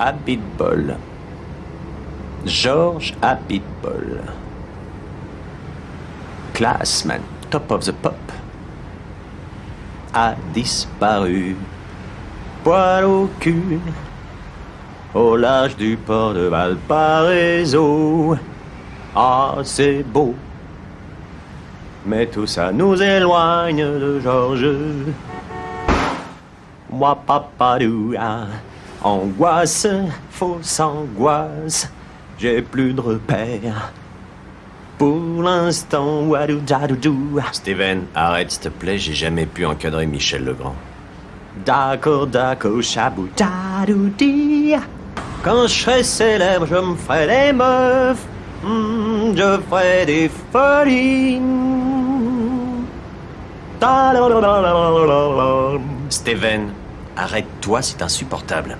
Abitbol. George Abitbol. Classman, top of the pop. A disparu. Poil au cul. Au large du port de Valparaiso. Ah, c'est beau. Mais tout ça nous éloigne de Georges. Moi, papadou, ah, angoisse, fausse angoisse, j'ai plus de repères. Pour l'instant, wadou. Steven, arrête s'il te plaît, j'ai jamais pu encadrer Michel Legrand. D'accord, d'accord, chabou dadoudi. Quand je serai célèbre, je me ferai des meufs. Hmm, je ferai des folies. Steven, arrête-toi, c'est insupportable.